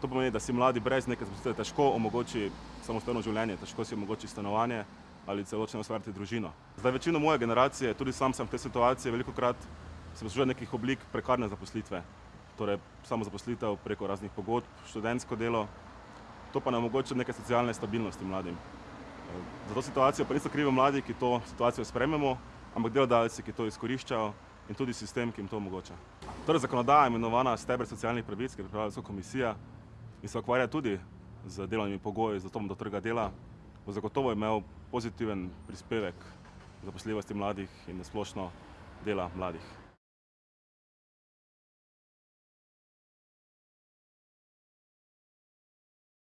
To pomeni, da si mladi brez neke zaposlitve težko omogoči samostojno življenje, težko si omogoči stanovanje ali celo če ustvariti družino. Zdaj večino moje generacije, tudi sam sem v tej situaciji, veliko krat se poslužuje nekih oblik prekarne zaposlitve. Torej samozaposlitev preko raznih pogodb, študentsko delo, to pa ne omogoča neke socialne stabilnosti mladim. Za to situacijo pa niso krivi mladi, ki to situacijo sprejmemo, ampak delodajalci, ki to izkoriščajo in tudi sistem, ki jim to omogoča. Torej zakonodaja, imenovana steber socialnih pravic, ki je pripravila komisija in se ukvarja tudi z delovnimi pogoji, z dostopom do trga dela, bo zagotovo imel pozitiven prispevek zaposljivosti mladih in na splošno dela mladih.